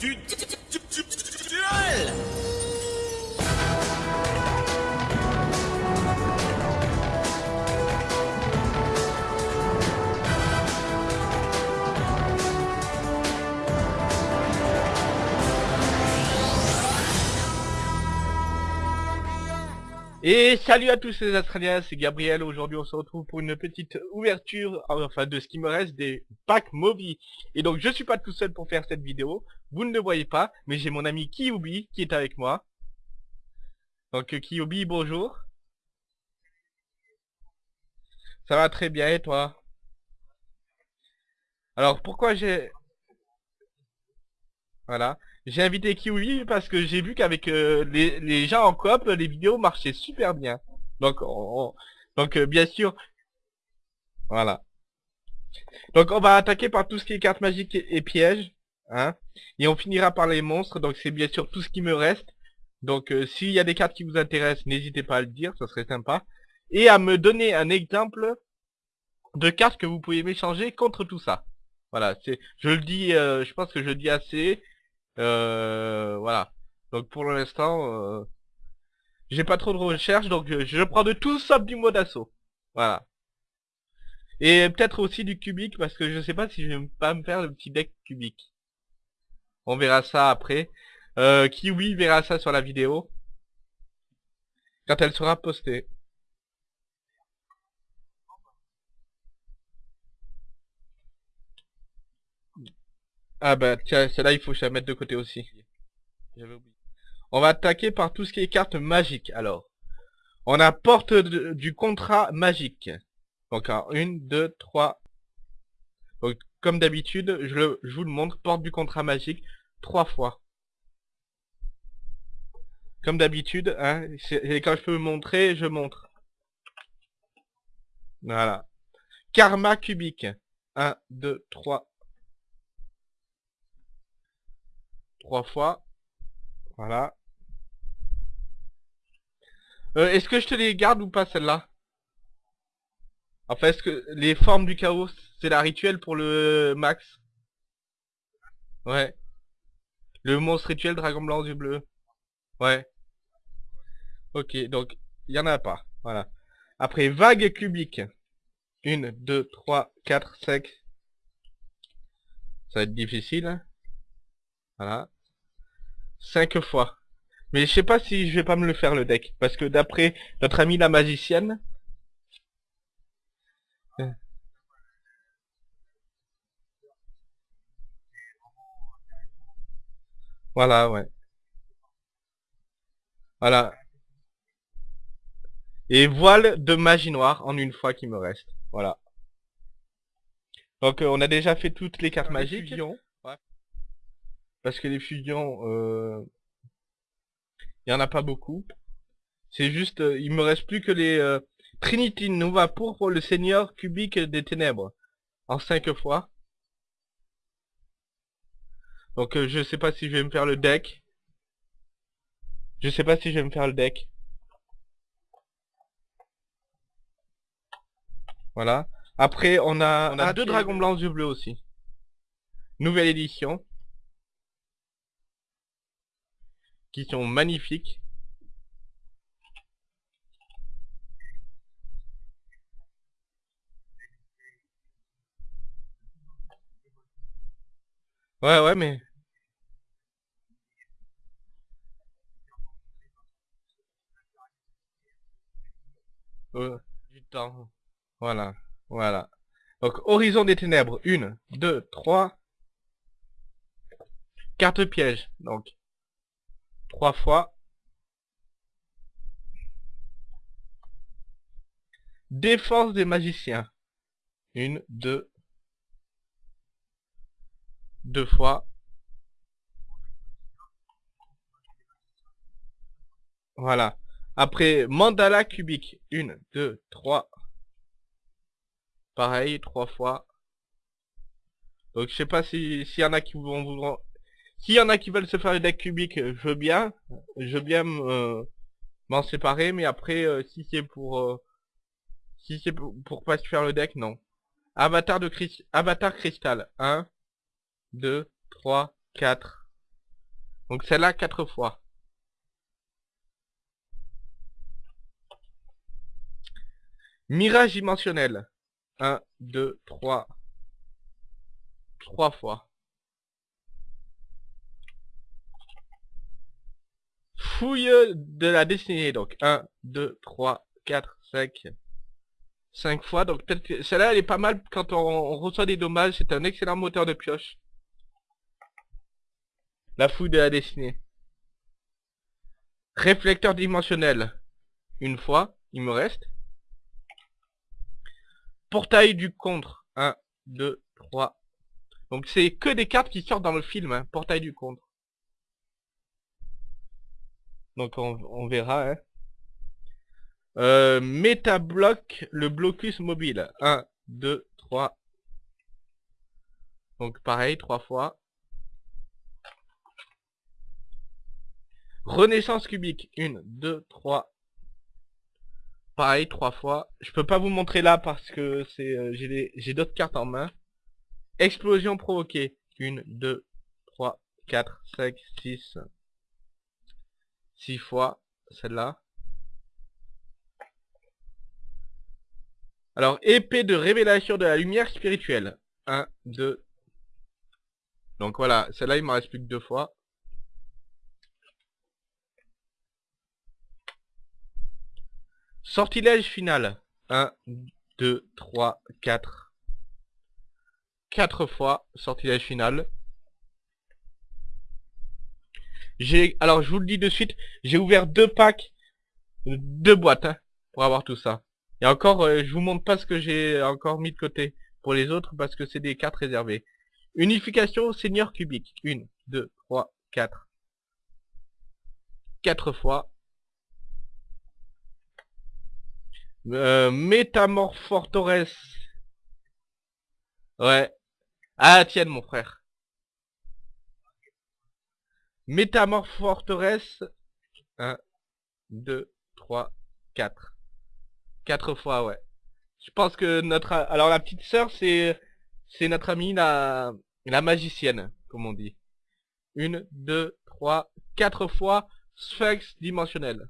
du Et salut à tous les Australiens, c'est Gabriel. Aujourd'hui, on se retrouve pour une petite ouverture, enfin de ce qui me reste des packs Moby. Et donc, je suis pas tout seul pour faire cette vidéo. Vous ne le voyez pas, mais j'ai mon ami Kyubi qui est avec moi. Donc, Kyubi, bonjour. Ça va très bien, et toi? Alors, pourquoi j'ai... Voilà. J'ai invité Kiwi parce que j'ai vu qu'avec euh, les, gens en coop, les vidéos marchaient super bien. Donc, donc euh, bien sûr, voilà. Donc on va attaquer par tout ce qui est cartes magiques et, pièges, hein. Et on finira par les monstres. Donc c'est bien sûr tout ce qui me reste. Donc euh, s'il y a des cartes qui vous intéressent, n'hésitez pas à le dire, ça serait sympa. Et à me donner un exemple de cartes que vous pouvez m'échanger contre tout ça. Voilà, c'est, je le dis, je pense que je le dis assez. Euh, voilà. Donc pour l'instant, euh, j'ai pas trop de recherche, donc je, prends de tout sauf du mode assaut. Voilà. Et peut-être aussi du cubique, parce que je sais pas si je vais pas me faire le petit deck cubique. On verra ça après. Euh, Kiwi verra ça sur la vidéo. Quand elle sera postée. Ah bah tiens, celle-là il faut que je la mette de côté aussi. J'avais oublié. On va attaquer par tout ce qui est cartes magiques alors. On a porte du contrat magique. Donc une, deux, trois. Donc comme d'habitude, je, je vous le montre, porte du contrat magique trois fois. Comme d'habitude, hein, et quand je peux montrer, je montre. Voilà. Karma cubique. 1, 2, 3, trois fois. Voilà. Euh, est-ce que je te les garde ou pas celle-là? Enfin, est-ce que les formes du chaos, c'est la rituelle pour le max? Ouais. Le monstre rituel, dragon blanc, yeux bleu. Ouais. Ok, donc, il y en a pas. Voilà. Après, vague cubique. Une, deux, trois, quatre, cinq. Ça va être difficile. Voilà. Cinq fois. Mais je sais pas si je vais pas me le faire le deck. Parce que d'après notre amie la magicienne... Euh. Voilà, ouais. Voilà. Et voile de magie noire en une fois qui me reste. Voilà. Donc euh, on a déjà fait toutes les cartes magiques. Parce que les fusions, euh, il y en a pas beaucoup. C'est juste, euh, il me reste plus que les euh, Trinity Nova pour le Seigneur cubique des ténèbres. En 5 fois. Donc je sais pas si je vais me faire le deck. Je sais pas si je vais me faire le deck. Voilà. Après, on a, on a deux dragons blancs yeux bleus aussi. Nouvelle édition. Qui sont magnifiques. Ouais, ouais, mais... Euh, du temps. Voilà, voilà. Donc, Horizon des Ténèbres. Une, deux, trois. Carte piège. Donc, trois fois. Défense des magiciens. Une, deux. Deux fois. Voilà. Après, mandala cubique. Une, deux, trois. Pareil, trois fois. Donc je sais pas s'il y en a qui vont vous s'il y en a qui veulent se faire le deck cubique, je veux bien. Je veux bien m'en séparer, mais après, euh, si c'est pour... Euh, si c'est pour, pas se faire le deck, non. Avatar de Avatar cristal. 1, 2, 3, 4, Donc celle-là, quatre fois. Mirage dimensionnel. 1, 2, 3. 3 fois. Fouille de la destinée. Donc 1, 2, 3, 4, 5. 5 fois. Donc peut-être celle-là, elle est pas mal quand on, on reçoit des dommages. C'est un excellent moteur de pioche. La fouille de la destinée. Réflecteur dimensionnel. Une fois. Il me reste. Portail du contre. 1, 2, 3. Donc c'est que des cartes qui sortent dans le film, hein. Portail du contre. Donc on, verra, hein. Euh, le blocus mobile. 1, 2, 3. Donc pareil, 3 fois. Renaissance cubique. 1, 2, 3, Pareil, trois fois. Je peux pas vous montrer là parce que c'est euh, j'ai d'autres cartes en main. Explosion provoquée. Une, deux, trois, quatre, cinq, six. Six fois. Celle-là. Alors, épée de révélation de la lumière spirituelle. Un, deux. Donc voilà, celle-là, il m'en reste plus que deux fois. Sortilège final. 1, 2, 3, 4. 4 fois sortilège final. J'ai, alors je vous le dis de suite, j'ai ouvert deux packs, deux boîtes, hein, pour avoir tout ça. Et encore, euh, je vous montre pas ce que j'ai encore mis de côté pour les autres parce que c'est des cartes réservées. Unification seigneur cubique. 1, 2, 3, 4. 4 fois. Euh. Ouais. Ah, tienne, mon frère. Métamorphortores. 1, 2, 3, 4. 4 fois, ouais. Je pense que notre... Alors, la petite sœur, c'est... C'est notre amie, la... La magicienne, comme on dit. Une, deux, trois, quatre fois Sphinx dimensionnel.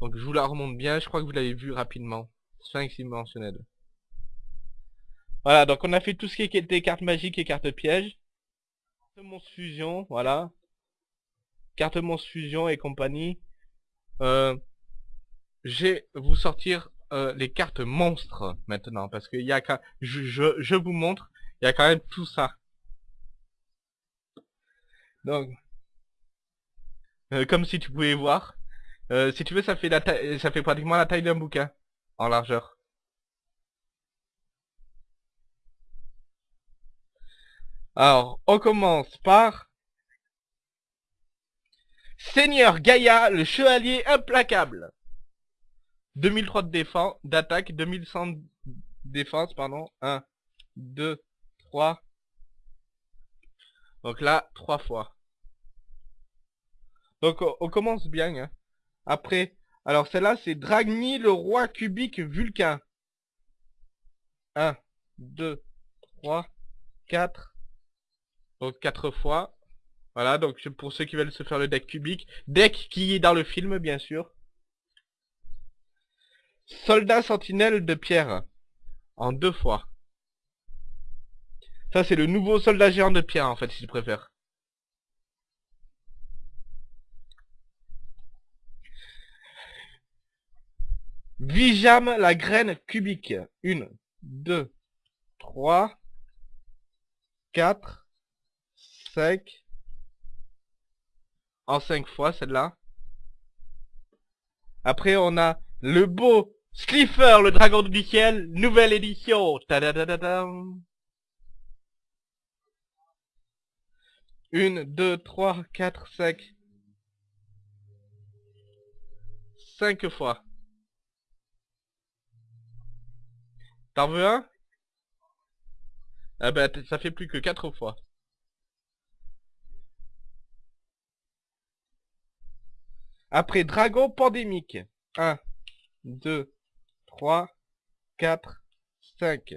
Donc je vous la remonte bien, je crois que vous l'avez vu rapidement. 5 dimensionnel. Voilà, donc on a fait tout ce qui était cartes magiques et cartes pièges. Monstre fusion, voilà. Carte monstre fusion et compagnie. Euh, je vais vous sortir euh, les cartes monstres maintenant, parce qu'il y a je, je, vous montre, il y a quand même tout ça. Donc, euh, comme si tu pouvais voir, si tu veux, ça fait la taille, ça fait pratiquement la taille d'un bouquin en largeur. Alors, on commence par Seigneur Gaïa, le chevalier implacable. 2003 de défense, d'attaque, 2100 de défense, pardon. 1, 2, 3. Donc là, 3 fois. Donc on commence bien. Hein. Après, alors celle-là, c'est Dragni, le roi cubique Vulcain. 1, 2, 3, 4. Donc 4 fois. Voilà, donc pour ceux qui veulent se faire le deck cubique. Deck qui est dans le film, bien sûr. Soldat sentinelle de pierre. En deux fois. Ça, c'est le nouveau soldat géant de pierre, en fait, si tu préfères. Vijam la graine cubique. Une, deux, trois, quatre, En cinq fois celle-là. Après on a le beau Slipher, le dragon du ciel, nouvelle édition. Une, deux, trois, quatre, cinq. Cinq fois. T'en veux un? Ah bah ça fait plus que 4 fois. Après dragon pandémique. 1, 2, 3, 4, 5.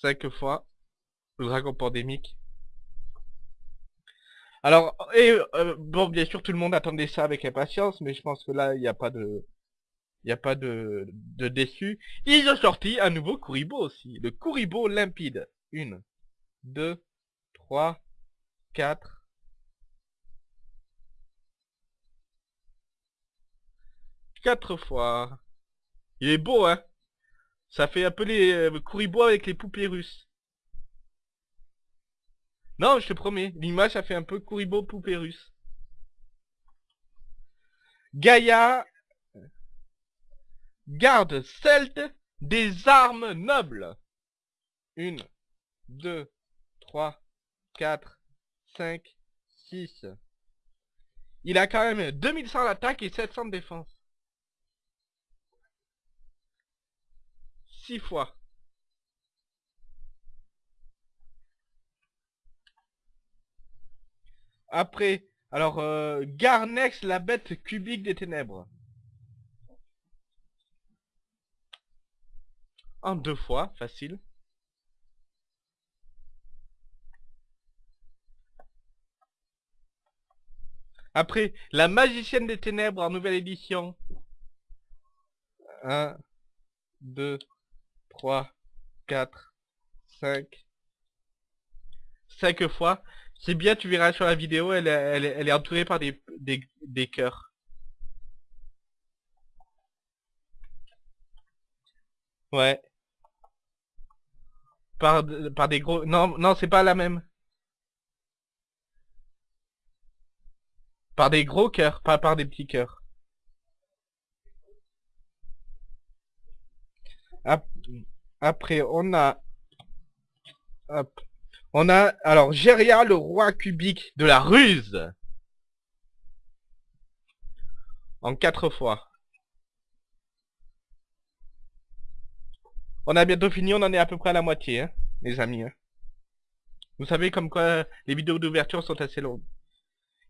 5 fois. Le dragon pandémique. Alors, et euh, bon, bien sûr, tout le monde attendait ça avec impatience, mais je pense que là, il n'y a pas de, il n'y a pas de, déçu. Ils ont sorti un nouveau Kuribo aussi, le Kuribo limpide. Une, deux, trois, quatre. Quatre fois. Il est beau, hein Ça fait un peu les euh, Kuribo avec les poupées russes. Non, je te promets, l'image a fait un peu Kuribo poupée russe. Gaïa garde celte des armes nobles. Une, deux, trois, quatre, cinq, six. Il a quand même 2100 d'attaque et 700 de défense. Six fois. Après, alors, euh, Garnex, la bête cubique des ténèbres. En deux fois, facile. Après, la magicienne des ténèbres en nouvelle édition. 1, 2, 3, 4, 5. 5 fois. C'est bien, tu verras sur la vidéo, elle, est- entourée par des, des, cœurs. Ouais. Par, par des gros... Non, non, c'est pas la même. Par des gros cœurs, pas par des petits cœurs. Après, on a... Hop. On a, alors, Géria, le roi cubique de la ruse. En quatre fois. On a bientôt fini, on en est à peu près à la moitié, hein, les amis. hein. Vous savez comme quoi les vidéos d'ouverture sont assez longues.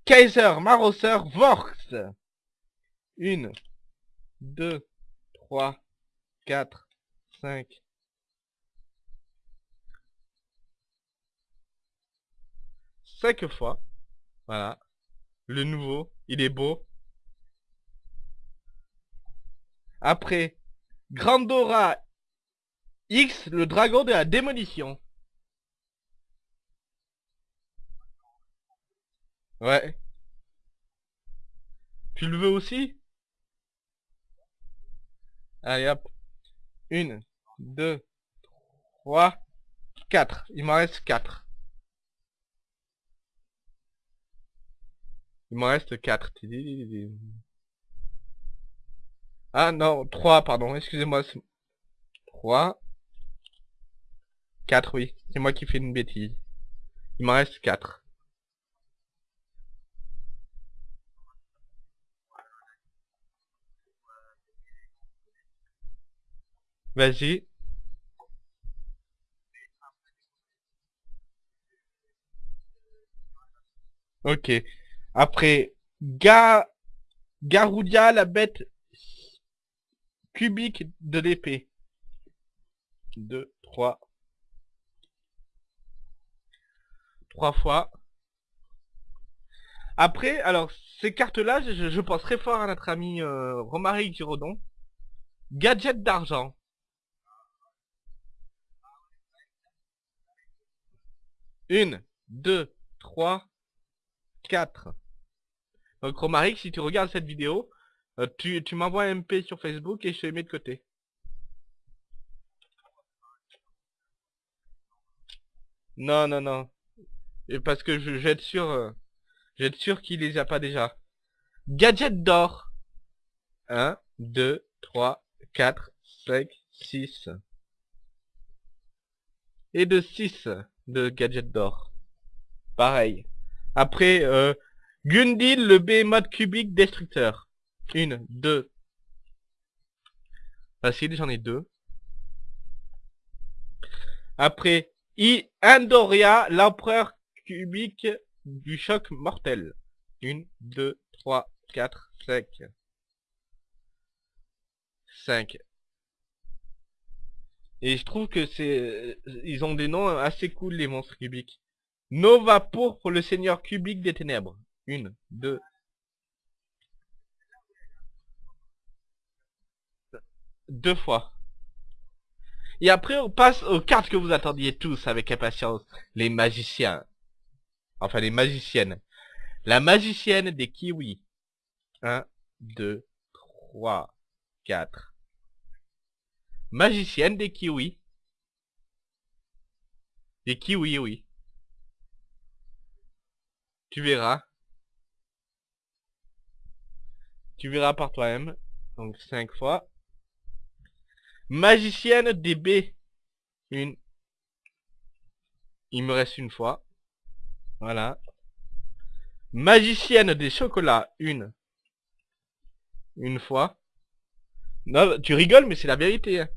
Kaiser, Marosser, Vorx. Une, deux, trois, quatre, cinq. Cinq fois. Voilà. Le nouveau, il est beau. Après, Grandora X, le dragon de la démolition. Ouais. Tu le veux aussi? Allez hop. Une, deux, trois, quatre. Il m'en reste quatre. Il m'en reste quatre. Ah non, trois, pardon, excusez-moi. c'est- Trois. Quatre, oui. C'est moi qui fais une bêtise. Il m'en reste quatre. Vas-y. Ok. Après, Ga... Garoudia, la bête cubique de l'épée. Deux, trois. Trois fois. Après, alors, ces cartes-là, je, je pense très fort à notre ami euh, Romaric Giraudon. Gadget d'argent. Une, deux, trois, quatre. Donc Romaric, si tu regardes cette vidéo, euh, tu, tu m'envoies un MP sur Facebook et je te mets de côté. Non, non, non. Et parce que je, je vais être sûr, euh, je vais être sûr qu'il les a pas déjà. Gadget d'or. 1, 2, 3, 4, 5, 6. Et de 6 de gadget d'or. Pareil. Après, euh, Gundil, le behemoth cubique destructeur. Une, deux. Facile, j'en ai deux. Après, I Andoria, l'empereur cubique du choc mortel. Une, deux, trois, quatre, cinq. Cinq. Et je trouve que c'est... Ils ont des noms assez cool, les monstres cubiques. Nova pour le seigneur cubique des ténèbres. Une, deux. Deux fois. Et après, on passe aux cartes que vous attendiez tous avec impatience. Les magiciens. Enfin, les magiciennes. La magicienne des kiwis. 1, 2, 3, 4. Magicienne des kiwis. Des kiwis, oui. Tu verras. Tu verras par toi-même. Donc 5 fois. Magicienne des B. Une. Il me reste une fois. Voilà. Magicienne des chocolats. Une. Une fois. Non, tu rigoles, mais c'est la vérité. hein.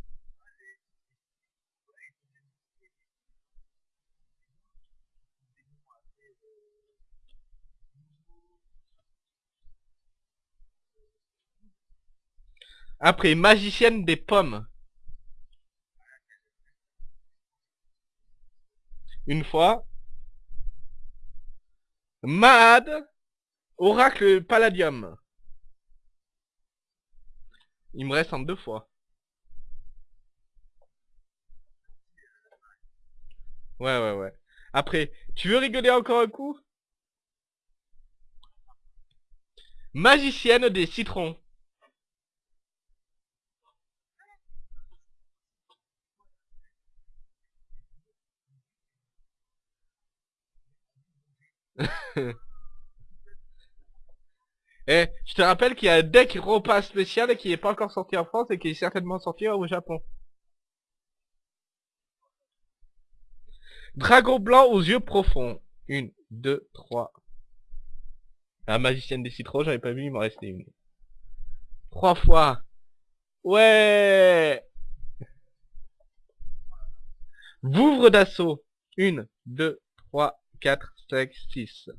Après, magicienne des pommes. Une fois. Mahad. Oracle Palladium. Il me reste en deux fois. Ouais, ouais, ouais. Après, tu veux rigoler encore un coup? Magicienne des citrons. Eh, je te rappelle qu'il y a un deck repas spécial qui n'est pas encore sorti en France et qui est certainement sorti au Japon. Dragon blanc aux yeux profonds. Une, deux, trois. La magicienne des citrons, j'avais pas vu, il m'en restait une. Trois fois. Ouais Vouvre d'assaut. Une, deux, trois, quatre, cinq, six.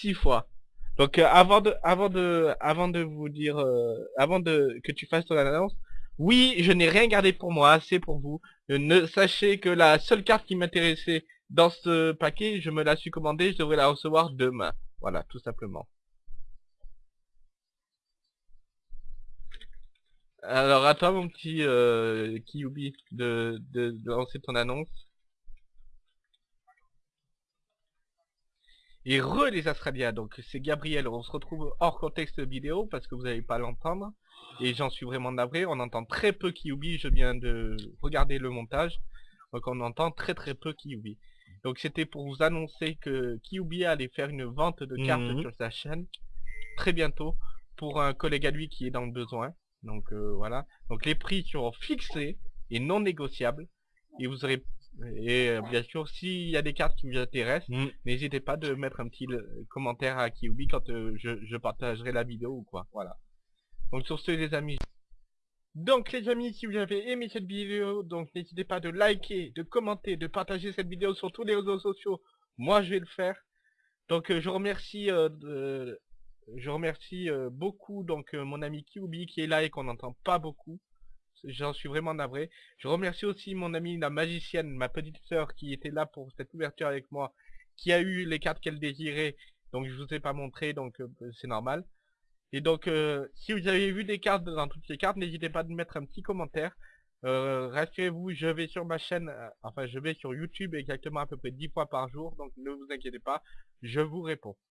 Six fois. Donc euh, avant de avant de avant de vous dire euh, avant de que tu fasses ton annonce, oui, je n'ai rien gardé pour moi, c'est pour vous. Ne sachez que la seule carte qui m'intéressait dans ce paquet, je me la suis commandée, je devrais la recevoir demain. Voilà, tout simplement. Alors à toi mon petit euh, de, de lancer ton annonce. Et re les Australiens, donc c'est Gabriel, on se retrouve hors contexte vidéo parce que vous n'allez pas l'entendre. Et j'en suis vraiment navré, on entend très peu Kyubi, je viens de regarder le montage. Donc on entend très très peu Kyubi. Donc c'était pour vous annoncer que Kyubi allait faire une vente de cartes Mhm. sur sa chaîne très bientôt pour un collègue à lui qui est dans le besoin. Donc euh, voilà. Donc les prix seront fixés et non négociables. Et vous aurez et euh, bien sûr s'il y a des cartes qui vous intéressent, Mm. n'hésitez pas de mettre un petit euh, commentaire à Kyubi quand euh, je, je partagerai la vidéo ou quoi. Voilà. Donc sur ce les amis. Donc les amis, si vous avez aimé cette vidéo, donc n'hésitez pas de liker, de commenter, de partager cette vidéo sur tous les réseaux sociaux. Moi je vais le faire. Donc euh, je remercie de- je remercie beaucoup donc mon ami Kyubi qui est là et qu'on n'entend pas beaucoup. J'en suis vraiment navré. Je remercie aussi mon amie la magicienne, ma petite sœur qui était là pour cette ouverture avec moi, qui a eu les cartes qu'elle désirait. Donc je vous ai pas montré, donc euh, c'est normal. Et donc euh, si vous avez vu des cartes dans toutes les cartes, n'hésitez pas à mettre un petit commentaire. Euh, rassurez-vous, je vais sur ma chaîne, enfin je vais sur YouTube exactement à peu près 10 fois par jour, donc ne vous inquiétez pas, je vous réponds.